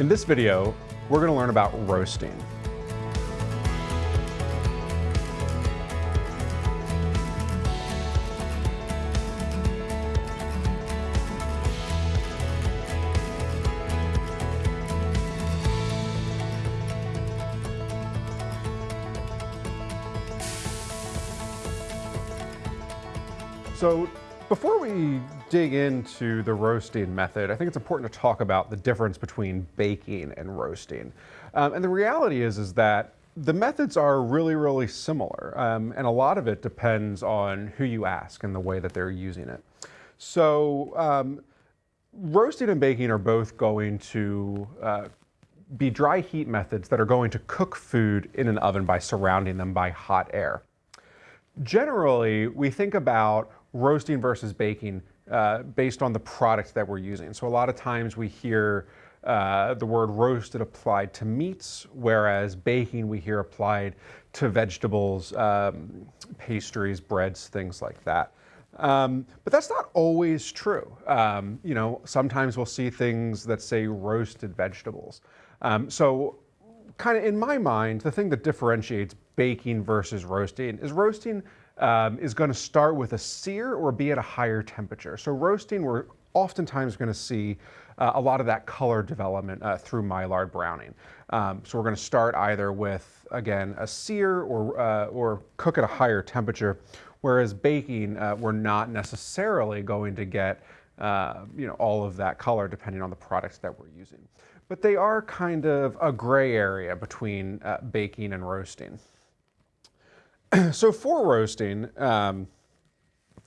In this video, we're going to learn about roasting. So before we dig into the roasting method, I think it's important to talk about the difference between baking and roasting. Um, and the reality is, is that the methods are really, really similar. Um, and a lot of it depends on who you ask and the way that they're using it. So um, roasting and baking are both going to uh, be dry heat methods that are going to cook food in an oven by surrounding them by hot air. Generally, we think about roasting versus baking uh, based on the product that we're using. So a lot of times we hear uh, the word roasted applied to meats, whereas baking we hear applied to vegetables, um, pastries, breads, things like that. Um, but that's not always true. Um, you know, sometimes we'll see things that say roasted vegetables. Um, so kind of in my mind, the thing that differentiates baking versus roasting is roasting um, is going to start with a sear or be at a higher temperature. So roasting, we're oftentimes going to see uh, a lot of that color development uh, through Maillard browning. Um, so we're going to start either with, again, a sear or, uh, or cook at a higher temperature, whereas baking, uh, we're not necessarily going to get uh, you know, all of that color depending on the products that we're using. But they are kind of a gray area between uh, baking and roasting. so for roasting, um,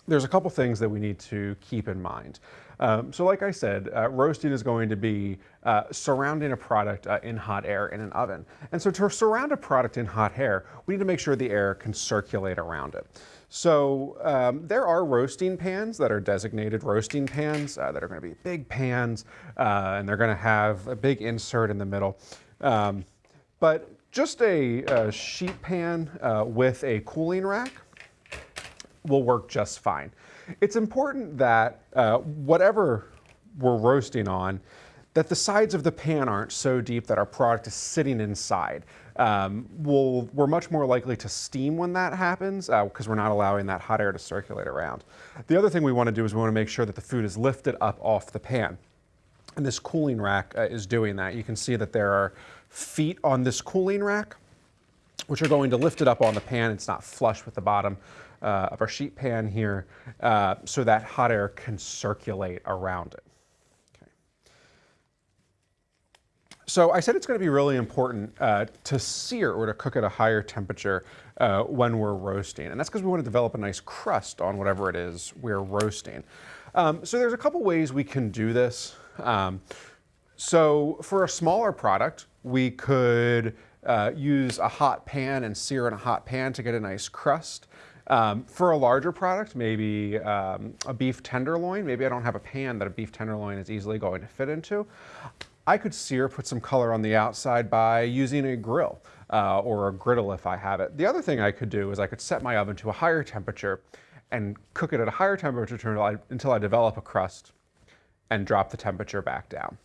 there's a couple things that we need to keep in mind. Um, so like I said, uh, roasting is going to be uh, surrounding a product uh, in hot air in an oven. And so to surround a product in hot air, we need to make sure the air can circulate around it. So um, there are roasting pans that are designated roasting pans uh, that are going to be big pans uh, and they're going to have a big insert in the middle. Um, but just a, a sheet pan uh, with a cooling rack will work just fine. It's important that uh, whatever we're roasting on, that the sides of the pan aren't so deep that our product is sitting inside. Um, we'll, we're much more likely to steam when that happens because uh, we're not allowing that hot air to circulate around. The other thing we want to do is we want to make sure that the food is lifted up off the pan. And this cooling rack uh, is doing that. You can see that there are feet on this cooling rack, which are going to lift it up on the pan. It's not flush with the bottom uh, of our sheet pan here, uh, so that hot air can circulate around it. Okay. So I said it's going to be really important uh, to sear or to cook at a higher temperature uh, when we're roasting. And that's because we want to develop a nice crust on whatever it is we're roasting. Um, so there's a couple ways we can do this. Um, so for a smaller product, we could uh, use a hot pan and sear in a hot pan to get a nice crust. Um, for a larger product, maybe um, a beef tenderloin, maybe I don't have a pan that a beef tenderloin is easily going to fit into. I could sear, put some color on the outside by using a grill uh, or a griddle if I have it. The other thing I could do is I could set my oven to a higher temperature and cook it at a higher temperature until I, until I develop a crust and drop the temperature back down.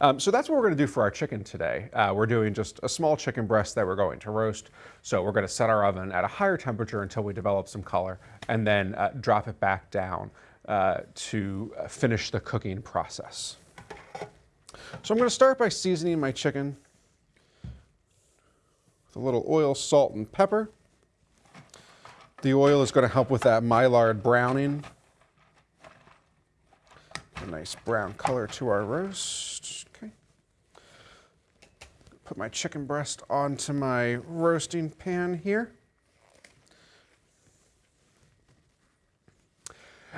Um, so that's what we're going to do for our chicken today. Uh, we're doing just a small chicken breast that we're going to roast. So we're going to set our oven at a higher temperature until we develop some color and then uh, drop it back down uh, to uh, finish the cooking process. So I'm going to start by seasoning my chicken with a little oil, salt, and pepper. The oil is going to help with that Maillard browning a nice brown color to our roast. Okay. Put my chicken breast onto my roasting pan here.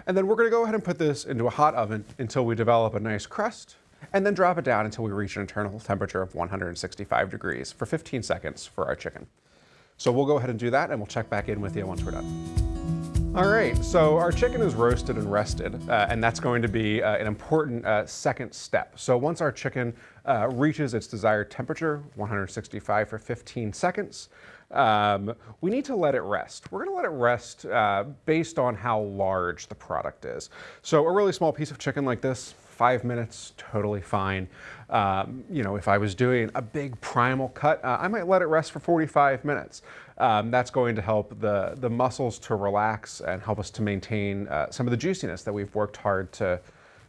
And then we're going to go ahead and put this into a hot oven until we develop a nice crust and then drop it down until we reach an internal temperature of 165 degrees for 15 seconds for our chicken. So we'll go ahead and do that and we'll check back in with you once we're done. All right, so our chicken is roasted and rested, uh, and that's going to be uh, an important uh, second step. So once our chicken uh, reaches its desired temperature, 165 for 15 seconds, um, we need to let it rest. We're gonna let it rest uh, based on how large the product is. So a really small piece of chicken like this, five minutes, totally fine. Um, you know, if I was doing a big primal cut, uh, I might let it rest for 45 minutes. Um, that's going to help the, the muscles to relax and help us to maintain uh, some of the juiciness that we've worked hard to,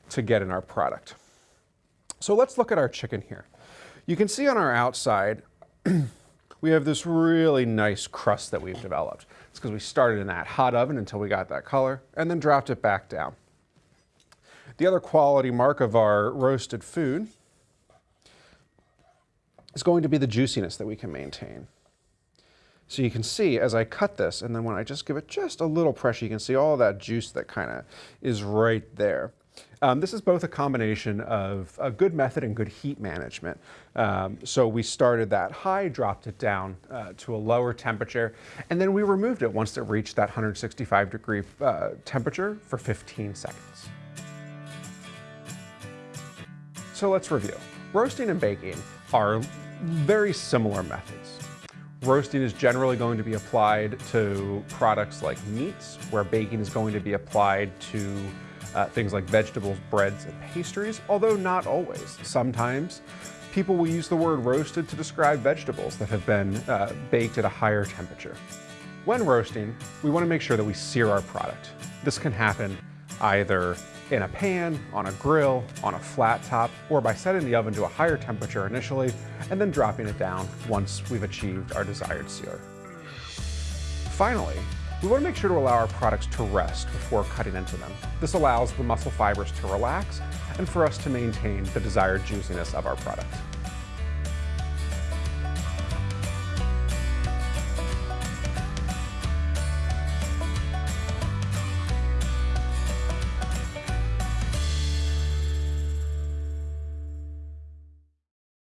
to get in our product. So let's look at our chicken here. You can see on our outside, we have this really nice crust that we've developed. It's because we started in that hot oven until we got that color and then dropped it back down. The other quality mark of our roasted food is going to be the juiciness that we can maintain. So you can see as I cut this, and then when I just give it just a little pressure, you can see all that juice that kind of is right there. Um, this is both a combination of a good method and good heat management. Um, so we started that high, dropped it down uh, to a lower temperature, and then we removed it once it reached that 165 degree uh, temperature for 15 seconds. So let's review. Roasting and baking are very similar methods. Roasting is generally going to be applied to products like meats, where baking is going to be applied to uh, things like vegetables, breads, and pastries, although not always. Sometimes people will use the word roasted to describe vegetables that have been uh, baked at a higher temperature. When roasting, we want to make sure that we sear our product. This can happen either in a pan, on a grill, on a flat top, or by setting the oven to a higher temperature initially and then dropping it down once we've achieved our desired sear. Finally, we want to make sure to allow our products to rest before cutting into them. This allows the muscle fibers to relax and for us to maintain the desired juiciness of our product.